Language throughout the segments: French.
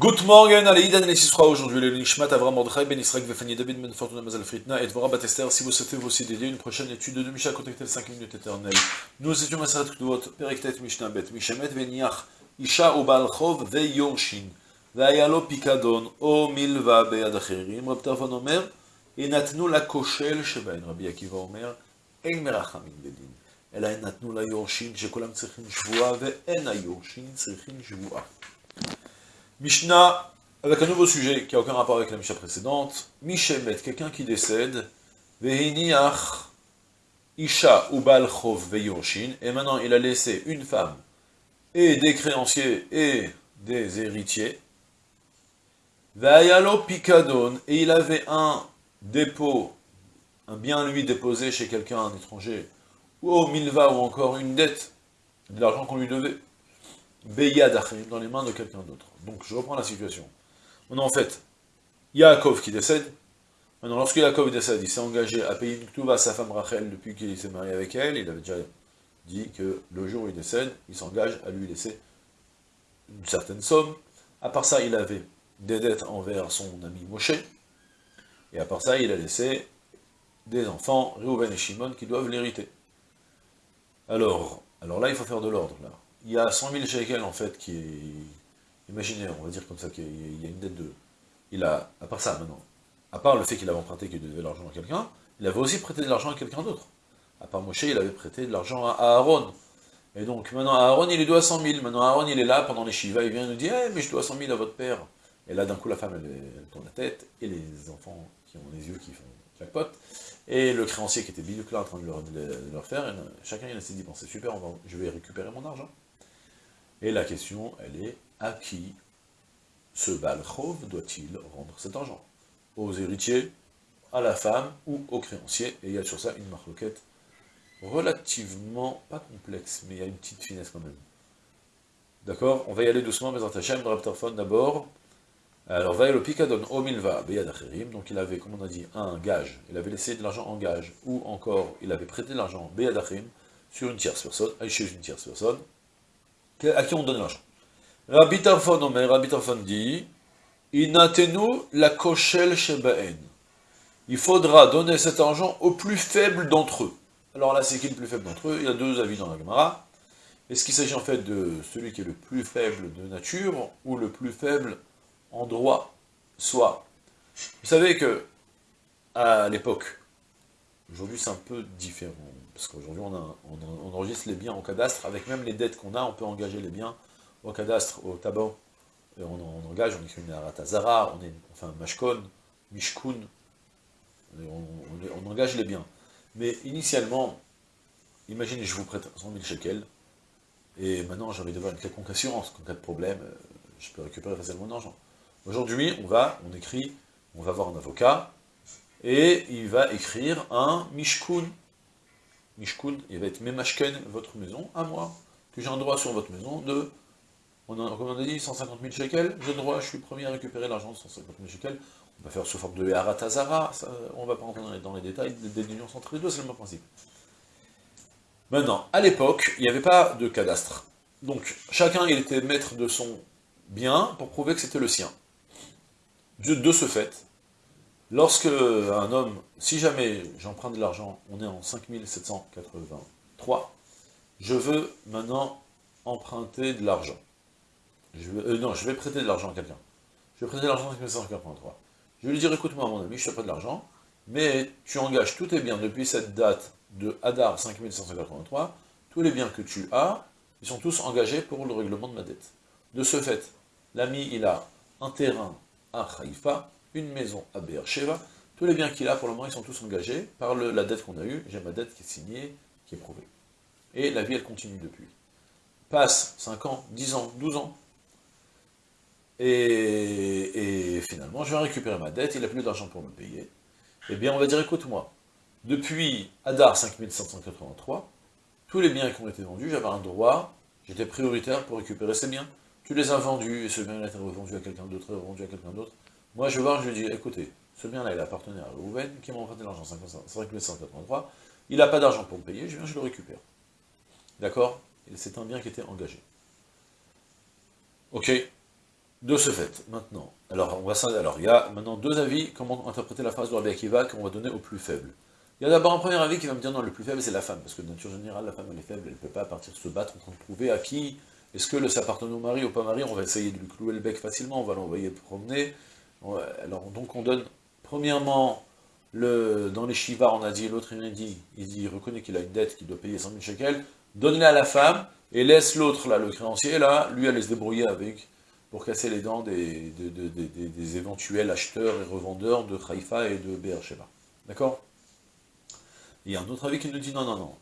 Good morning, allez, Idan et Sisra aujourd'hui, le Nishmat Avram Mordechai, Ben Israël, Vefani David, Ben Fortuna Mazal Fritna, et Dvora Batester, si vous souhaitez vous aussi dédier une prochaine étude de Misha, contactez 5 minutes éternelles. Nous étions à Sarat Kduvot, Perektet Mishnah Bet, Mishemet Veniach, Isha ou Balchov, Ve Yorshin, Vayalo Pikadon, O Milva Bead Acherim, Rab Tarfon Omer, et Natnu la Koshel Shebain, Rabbi Akiva Omer, Ein Merachamin Bedin. אלא הם נתנו ליורשים שכולם צריכים שבועה, ואין היורשים צריכים שבועה. Mishnah, avec un nouveau sujet qui n'a aucun rapport avec la Mishnah précédente. Mishemet, quelqu'un qui décède, Vehiniach, Isha ou Balchov et maintenant il a laissé une femme, et des créanciers, et des héritiers. Pikadon, et il avait un dépôt, un bien lui déposé chez quelqu'un, un étranger, ou au Milva, ou encore une dette, de l'argent qu'on lui devait. Dans les mains de quelqu'un d'autre. Donc je reprends la situation. Maintenant en fait, Yaakov qui décède, maintenant lorsque Yaakov décède, il s'est engagé à payer une ktuva à sa femme Rachel depuis qu'il s'est marié avec elle, il avait déjà dit que le jour où il décède, il s'engage à lui laisser une certaine somme. À part ça, il avait des dettes envers son ami Moshe, et à part ça, il a laissé des enfants, Reuven et Shimon, qui doivent l'hériter. Alors, alors là, il faut faire de l'ordre, là il y a 100 000 shekels, en fait, qui est imaginaire, on va dire comme ça, qu'il y a une dette de... Il a, à part ça, maintenant, à part le fait qu'il avait emprunté, qu'il devait l'argent à quelqu'un, il avait aussi prêté de l'argent à quelqu'un d'autre. À part Moshe, il avait prêté de l'argent à Aaron. Et donc, maintenant, Aaron, il lui doit 100 000. Maintenant, Aaron, il est là, pendant les Shiva, il vient nous dire, eh, mais je dois 100 000 à votre père. Et là, d'un coup, la femme, elle, tourne la tête, et les enfants qui ont les yeux qui font jackpot, et le créancier qui était là en train de leur, faire, chacun, il a essayé d'y penser, super, je vais récupérer mon argent. Et la question, elle est, à qui ce Balchov doit-il rendre cet argent? Aux héritiers, à la femme ou aux créanciers? Et il y a sur ça une marloquette relativement, pas complexe, mais il y a une petite finesse quand même. D'accord? On va y aller doucement, mais Hachem, Raptorphone d'abord. Alors, va le Pikadon Omilva Beyad donc il avait, comme on a dit, un gage, il avait laissé de l'argent en gage, ou encore, il avait prêté de l'argent Beyad sur une tierce personne, chez une tierce personne, à qui on donne l'argent. Rabbi Tarfon Rabbi Tarfon dit, la koshel shebaen. Il faudra donner cet argent au plus faible d'entre eux. Alors là, c'est qui le plus faible d'entre eux? Il y a deux avis dans la Gemara. Est-ce qu'il s'agit en fait de celui qui est le plus faible de nature, ou le plus faible en droit Soit? Vous savez que, à l'époque, aujourd'hui c'est un peu différent, parce qu'aujourd'hui on, enregistre les biens au cadastre, avec même les dettes qu'on a, on peut engager les biens au cadastre, au tabac, et on, engage, on écrit une aratazara, on est, enfin, mashkon, mishkun, on, engage les biens. Mais initialement, imaginez, je vous prête 100 000 shekels, et maintenant j'ai envie d'avoir une quelconque assurance, qu'en cas de problème, euh, je peux récupérer facilement mon argent. Aujourd'hui, on va, on écrit, on va voir un avocat, et il va écrire un mishkun, Il va être Memashken, votre maison, à moi, que j'ai un droit sur votre maison de, on a, comme on a dit, 150 000 shekels, j'ai le droit, je suis premier à récupérer l'argent de 150 000 shekels, on va faire sous forme de Haratazara, on va pas rentrer dans les, détails, des unions entre les deux, c'est le même principe. Maintenant, à l'époque, il n'y avait pas de cadastre. Donc, chacun, était maître de son bien pour prouver que c'était le sien. de ce fait, Lorsque un homme, si jamais j'emprunte de l'argent, on est en 5783, je veux maintenant emprunter de l'argent. Euh, non, je vais prêter de l'argent à quelqu'un. Je vais prêter de l'argent en 5783. Je vais lui dire, écoute-moi mon ami, je ne pas de l'argent, mais tu engages tous tes biens depuis cette date de Hadar 5783, tous les biens que tu as, ils sont tous engagés pour le règlement de ma dette. De ce fait, l'ami, il a un terrain à Haïfa, une maison à Beersheba, tous les biens qu'il a, pour le moment, ils sont tous engagés par la dette qu'on a eue, j'ai ma dette qui est signée, qui est prouvée. Et la vie, elle continue depuis. Passe 5 ans, 10 ans, 12 ans, et, finalement, je vais récupérer ma dette, il n'a plus d'argent pour me payer. Eh bien, on va dire, écoute-moi, depuis Hadar 5783, tous les biens qui ont été vendus, j'avais un droit, j'étais prioritaire pour récupérer ces biens. Tu les as vendus, et ce bien a été revendu à quelqu'un d'autre, revendu à quelqu'un d'autre, moi, je vais voir, je lui dis, écoutez, ce bien-là, il appartenait à Rouven, qui m'a emprunté l'argent, 5183, il n'a pas d'argent pour me payer, je viens, je le récupère. D'accord? C'est un bien qui était engagé. Ok? De ce fait, maintenant, alors, on va, alors il y a maintenant deux avis, comment interpréter la phrase de Rabbi Akiva qu'on va donner au plus faible. Il y a d'abord un premier avis qui va me dire non, le plus faible c'est la femme, parce que de nature générale, la femme elle est faible, elle ne peut pas partir se battre en train de prouver à qui, est-ce que le s'appartient au mari ou pas mari, on va essayer de lui clouer le bec facilement, on va l'envoyer promener. Alors donc on donne, premièrement, le, dans les Shiva, on a dit, l'autre il dit, il dit, reconnaît qu'il a une dette, qu'il doit payer 100 000 shekels, donne-la à la femme, et laisse l'autre, là, le créancier, là, lui aller se débrouiller avec, pour casser les dents des, des, éventuels acheteurs et revendeurs de Haïfa et de Beersheba. D'accord? Il y a un autre avis qui nous dit, non, non, non,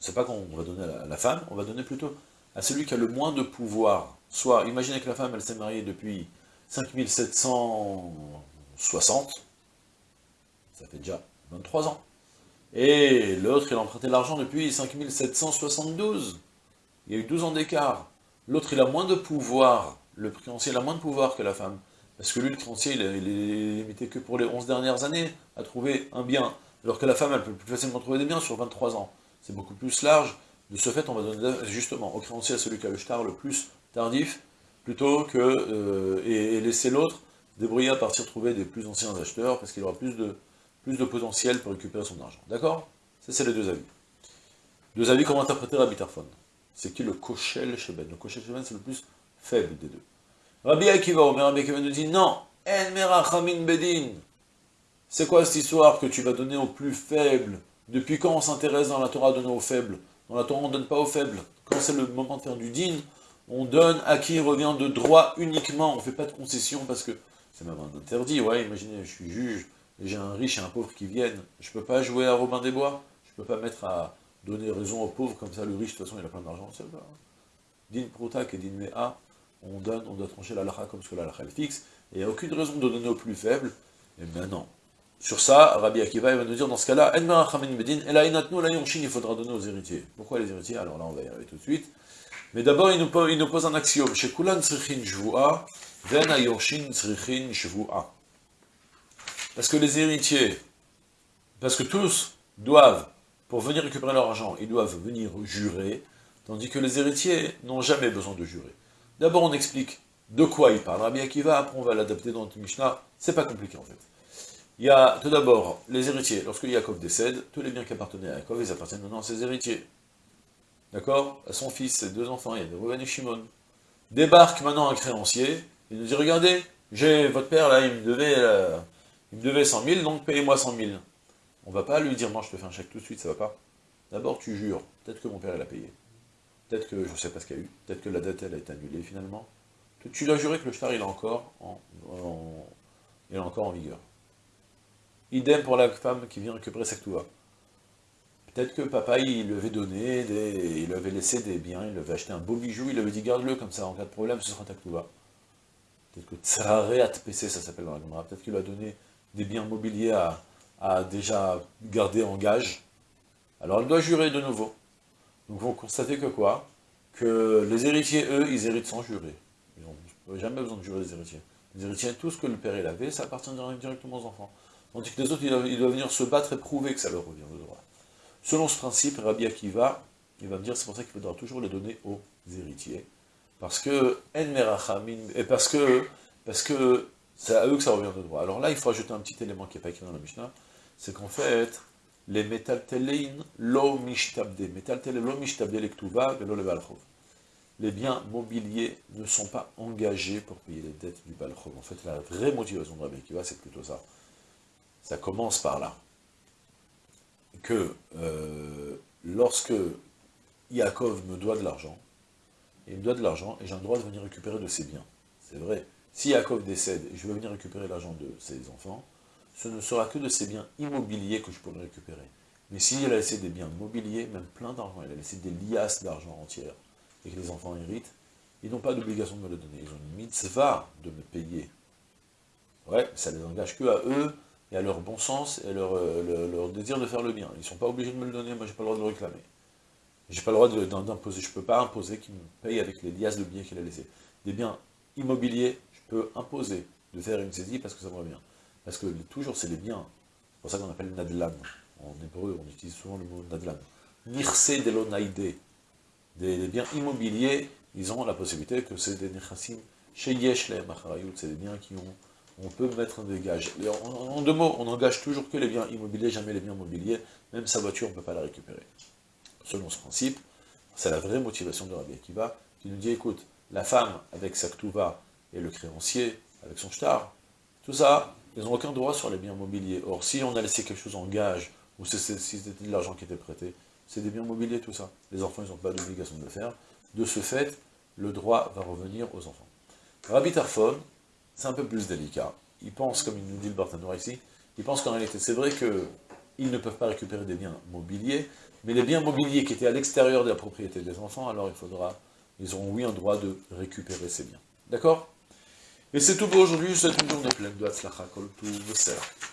c'est pas qu'on va donner à la, femme, on va donner plutôt à celui qui a le moins de pouvoir. Soit, imaginez que la femme, elle s'est mariée depuis 5760, ça fait déjà 23 ans. Et l'autre, il a emprunté l'argent depuis 5772. Il y a eu 12 ans d'écart. L'autre, il a moins de pouvoir, le créancier a moins de pouvoir que la femme. Parce que lui, le créancier, il est limité que pour les 11 dernières années à trouver un bien. Alors que la femme, elle peut plus facilement trouver des biens sur 23 ans. C'est beaucoup plus large. De ce fait, on va donner justement au créancier à celui qui a le star le plus tardif, plutôt que euh, et, laisser l'autre débrouiller à partir trouver des plus anciens acheteurs, parce qu'il aura plus de, potentiel pour récupérer son argent. D'accord? Ça, c'est les deux avis. Deux avis, comment interpréter Rabbi Tarfon? C'est qui le Koshel Sheben Le Koshel Sheben, c'est le plus faible des deux. Rabbi Akiva, mais Rabbi Akiva nous dit, non, En Merachamin Bedin. C'est quoi cette histoire que tu vas donner au plus faible Depuis quand on s'intéresse dans la Torah à donner aux faibles? Dans la Torah, on ne donne pas aux faibles. Quand c'est le moment de faire du din, on donne à qui revient de droit uniquement. On ne fait pas de concession parce que c'est même un interdit. Ouais, imaginez, je suis juge, j'ai un riche et un pauvre qui viennent. Je ne peux pas jouer à Robin des Bois. Je ne peux pas mettre à donner raison aux pauvres, comme ça le riche, de toute façon, il a plein d'argent. Din Prutak et Din Mea, on donne, on doit trancher la lacha comme ce que la lacha fixe, et il n'y a aucune raison de donner aux plus faibles. Et maintenant, sur ça, Rabbi Akiva va nous dire dans ce cas-là, il faudra donner aux héritiers. Pourquoi les héritiers? Alors là, on va y arriver tout de suite. Mais d'abord, il, nous pose un axiome. Parce que les héritiers, parce que tous doivent, pour venir récupérer leur argent, ils doivent venir jurer, tandis que les héritiers n'ont jamais besoin de jurer. D'abord, on explique de quoi il parle. Rabbi Akiva, après on va l'adapter dans notre Mishnah. C'est pas compliqué en fait. Il y a tout d'abord les héritiers. Lorsque Yaakov décède, tous les biens qui appartenaient à Yaakov, ils appartiennent maintenant à ses héritiers. D'accord? Son fils, ses deux enfants, il y a Reuven et Shimon. Débarque maintenant un créancier, il nous dit, regardez, j'ai votre père là, il me devait, euh, il me devait 100 000, donc payez-moi 100 000. On va pas lui dire, non, je te fais un chèque tout de suite, ça va pas. D'abord, tu jures, peut-être que mon père, il a payé. Peut-être que, je ne sais pas ce qu'il y a eu, peut-être que la dette, elle a été annulée finalement. Tu dois jurer que le shtar, il est encore en, il est encore en vigueur. Idem pour la femme qui vient récupérer sa. Peut-être que papa, il lui avait donné, il lui avait laissé des biens, il lui avait acheté un beau bijou, il lui avait dit garde-le comme ça, en cas de problème, ce sera ta ktouva. Peut-être que Tsarare PC, ça s'appelle dans la Peut-être qu'il a donné des biens mobiliers à, à, déjà garder en gage. Alors elle doit jurer de nouveau. Donc vous constatez que quoi? Que les héritiers, eux, ils héritent sans jurer. Ils n'ont jamais besoin de jurer les héritiers. Les héritiers, tout ce que le père il avait, ça appartient directement aux enfants. Tandis que les autres, ils doivent, venir se battre et prouver que ça leur revient de droit. Selon ce principe, Rabbi Akiva, il va me dire, c'est pour ça qu'il faudra toujours les donner aux héritiers. Parce que, et parce que, parce que c'est à eux que ça revient de droit. Alors là, il faut ajouter un petit élément qui n'est pas écrit dans la Mishnah, c'est qu'en fait, les metaltelein lo mishtabde, metaltelein lo mishtabde lektuva velo le balchov. Les biens mobiliers ne sont pas engagés pour payer les dettes du balchov. En fait, la vraie motivation de Rabbi Akiva, c'est plutôt ça ça commence par là. Que euh, lorsque Yaakov me doit de l'argent, il me doit de l'argent et j'ai un droit de venir récupérer de ses biens. C'est vrai. Si Yaakov décède et je veux venir récupérer l'argent de ses enfants, ce ne sera que de ses biens immobiliers que je pourrai récupérer. Mais s'il a laissé des biens mobiliers, même plein d'argent, il a laissé des liasses d'argent entières, et que les enfants héritent, ils n'ont pas d'obligation de me le donner. Ils ont une mitzvah de me payer. Ouais, ça les engage que à eux, et à leur bon sens et à euh, leur, désir de faire le bien. Ils ne sont pas obligés de me le donner, moi j'ai pas le droit de le réclamer. J'ai pas le droit d'imposer, je ne peux pas imposer qu'ils me payent avec les liasses de billets qu'il a laissés. Des biens immobiliers, je peux imposer de faire une saisie parce que ça me revient. Parce que toujours c'est les biens, c'est pour ça qu'on appelle nadlan. En hébreu, on utilise souvent le mot nadlan. Nirse de des, des biens immobiliers, ils ont la possibilité que c'est des nechassim Chez Yesh c'est des biens qui ont on peut mettre un dégage. En, deux mots, on n'engage toujours que les biens immobiliers, jamais les biens mobiliers, même sa voiture, on ne peut pas la récupérer. Selon ce principe, c'est la vraie motivation de Rabbi Akiva, qui nous dit, écoute, la femme avec sa ktuva et le créancier avec son shtar, tout ça, ils n'ont aucun droit sur les biens mobiliers. Or, si on a laissé quelque chose en gage, ou si c'était de l'argent qui était prêté, c'est des biens mobiliers, tout ça. Les enfants, ils n'ont pas d'obligation de le faire. De ce fait, le droit va revenir aux enfants. Rabbi Tarfon, c'est un peu plus délicat. Ils pensent, comme il nous dit le Bartanoir ici, ils pensent qu'en réalité, c'est vrai qu'ils ne peuvent pas récupérer des biens mobiliers, mais les biens mobiliers qui étaient à l'extérieur de la propriété des enfants, alors il faudra, ils auront oui un droit de récupérer ces biens. D'accord? Et c'est tout pour aujourd'hui, je vous souhaite une journée pleine de Hatzlacha, Kol